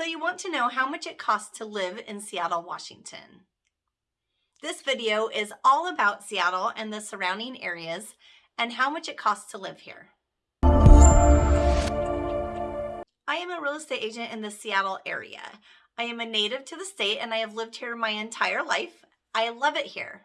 So you want to know how much it costs to live in Seattle, Washington. This video is all about Seattle and the surrounding areas and how much it costs to live here. I am a real estate agent in the Seattle area. I am a native to the state and I have lived here my entire life. I love it here.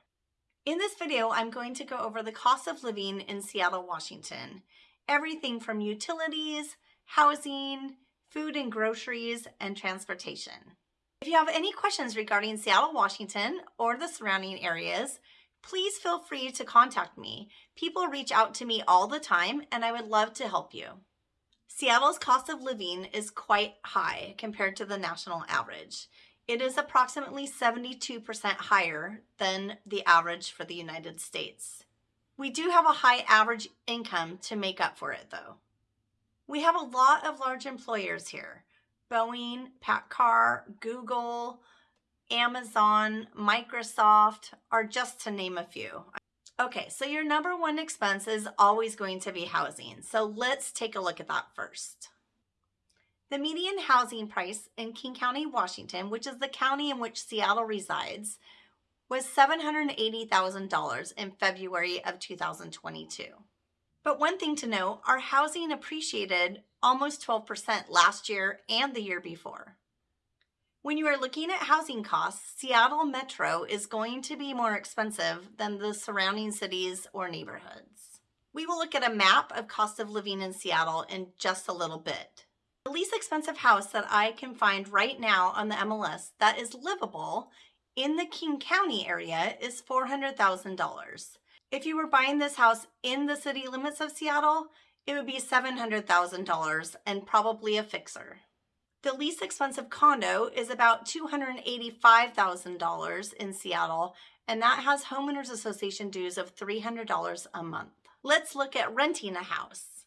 In this video, I'm going to go over the cost of living in Seattle, Washington. Everything from utilities, housing, food and groceries, and transportation. If you have any questions regarding Seattle, Washington, or the surrounding areas, please feel free to contact me. People reach out to me all the time, and I would love to help you. Seattle's cost of living is quite high compared to the national average. It is approximately 72% higher than the average for the United States. We do have a high average income to make up for it though. We have a lot of large employers here. Boeing, PACCAR, Google, Amazon, Microsoft are just to name a few. Okay, so your number one expense is always going to be housing. So let's take a look at that first. The median housing price in King County, Washington, which is the county in which Seattle resides, was $780,000 in February of 2022. But one thing to note, our housing appreciated almost 12% last year and the year before. When you are looking at housing costs, Seattle Metro is going to be more expensive than the surrounding cities or neighborhoods. We will look at a map of cost of living in Seattle in just a little bit. The least expensive house that I can find right now on the MLS that is livable in the King County area is $400,000. If you were buying this house in the city limits of Seattle, it would be $700,000 and probably a fixer. The least expensive condo is about $285,000 in Seattle, and that has homeowners association dues of $300 a month. Let's look at renting a house.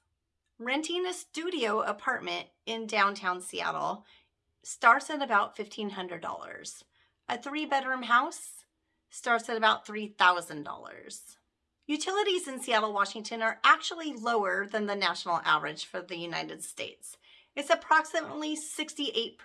Renting a studio apartment in downtown Seattle starts at about $1,500. A three bedroom house starts at about $3,000. Utilities in Seattle, Washington are actually lower than the national average for the United States. It's approximately 68%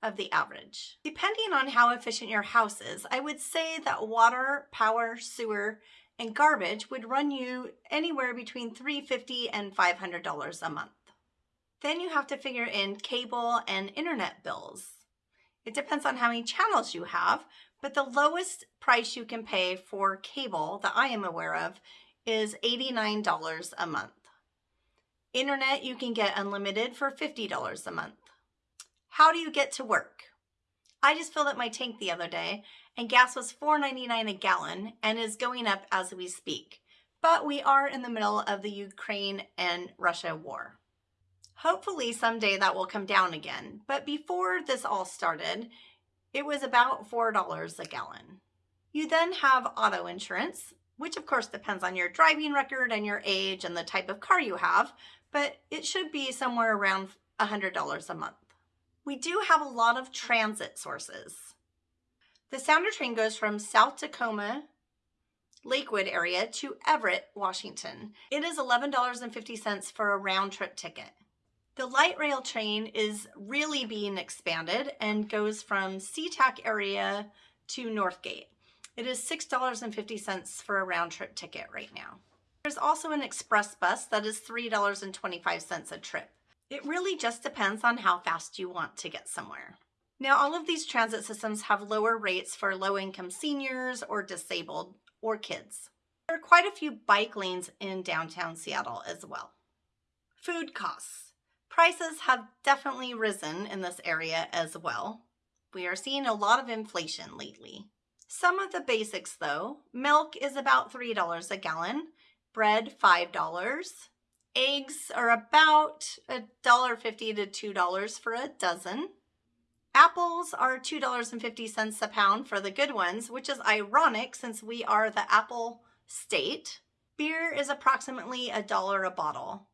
of the average. Depending on how efficient your house is, I would say that water, power, sewer, and garbage would run you anywhere between 350 and $500 a month. Then you have to figure in cable and internet bills. It depends on how many channels you have, but the lowest price you can pay for cable that I am aware of is $89 a month. Internet you can get unlimited for $50 a month. How do you get to work? I just filled up my tank the other day and gas was $4.99 a gallon and is going up as we speak. But we are in the middle of the Ukraine and Russia war. Hopefully someday that will come down again. But before this all started, it was about $4 a gallon. You then have auto insurance, which of course depends on your driving record and your age and the type of car you have, but it should be somewhere around $100 a month. We do have a lot of transit sources. The Sounder train goes from South Tacoma, Lakewood area to Everett, Washington. It is $11.50 for a round trip ticket. The light rail train is really being expanded and goes from SeaTac area to Northgate. It is $6.50 for a round trip ticket right now. There's also an express bus that is $3.25 a trip. It really just depends on how fast you want to get somewhere. Now, all of these transit systems have lower rates for low-income seniors or disabled or kids. There are quite a few bike lanes in downtown Seattle as well. Food costs. Prices have definitely risen in this area as well. We are seeing a lot of inflation lately. Some of the basics though, milk is about $3 a gallon, bread $5, eggs are about $1.50 to $2 for a dozen. Apples are $2.50 a pound for the good ones, which is ironic since we are the apple state. Beer is approximately a dollar a bottle.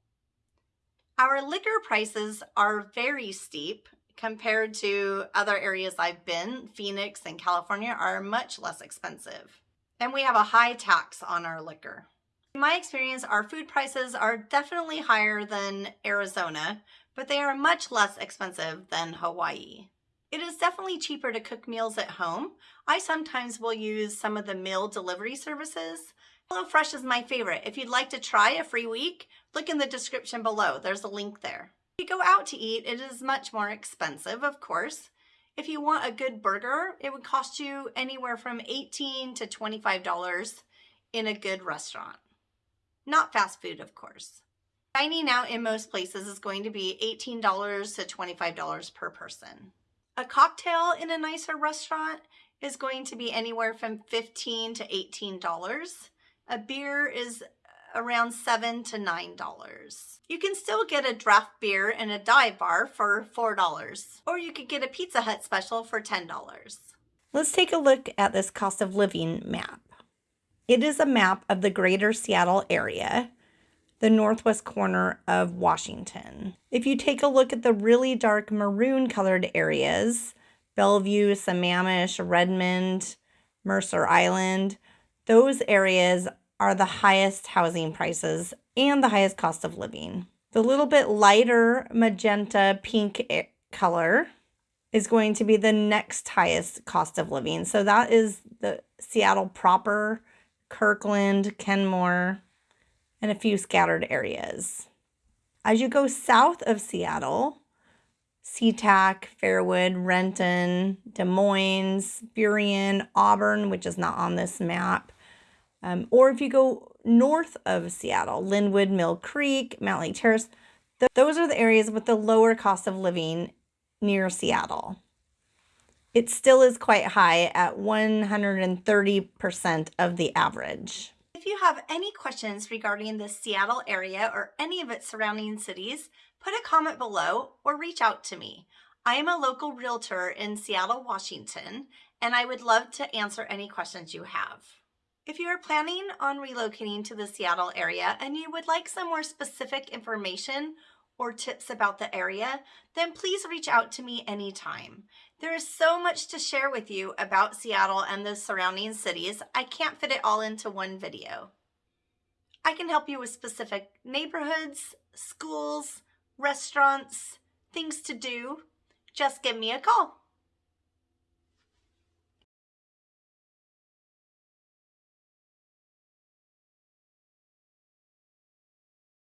Our liquor prices are very steep compared to other areas I've been. Phoenix and California are much less expensive. And we have a high tax on our liquor. In my experience, our food prices are definitely higher than Arizona, but they are much less expensive than Hawaii. It is definitely cheaper to cook meals at home. I sometimes will use some of the meal delivery services. HelloFresh is my favorite. If you'd like to try a free week, look in the description below. There's a link there. If you go out to eat, it is much more expensive, of course. If you want a good burger, it would cost you anywhere from 18 to $25 in a good restaurant. Not fast food, of course. Dining out in most places is going to be $18 to $25 per person. A cocktail in a nicer restaurant is going to be anywhere from 15 to $18. A beer is around seven to nine dollars. You can still get a draft beer in a dive bar for four dollars, or you could get a Pizza Hut special for ten dollars. Let's take a look at this cost of living map. It is a map of the greater Seattle area, the northwest corner of Washington. If you take a look at the really dark maroon colored areas, Bellevue, Sammamish, Redmond, Mercer Island, those areas are the highest housing prices and the highest cost of living. The little bit lighter magenta pink color is going to be the next highest cost of living. So that is the Seattle proper, Kirkland, Kenmore, and a few scattered areas. As you go south of Seattle, SeaTac, Fairwood, Renton, Des Moines, Burien, Auburn, which is not on this map, um, or if you go north of Seattle, Lynnwood, Mill Creek, Mountlake Terrace, th those are the areas with the lower cost of living near Seattle. It still is quite high at 130% of the average. If you have any questions regarding the Seattle area or any of its surrounding cities, put a comment below or reach out to me. I am a local realtor in Seattle, Washington, and I would love to answer any questions you have. If you are planning on relocating to the Seattle area and you would like some more specific information or tips about the area, then please reach out to me anytime. There is so much to share with you about Seattle and the surrounding cities, I can't fit it all into one video. I can help you with specific neighborhoods, schools, restaurants, things to do. Just give me a call.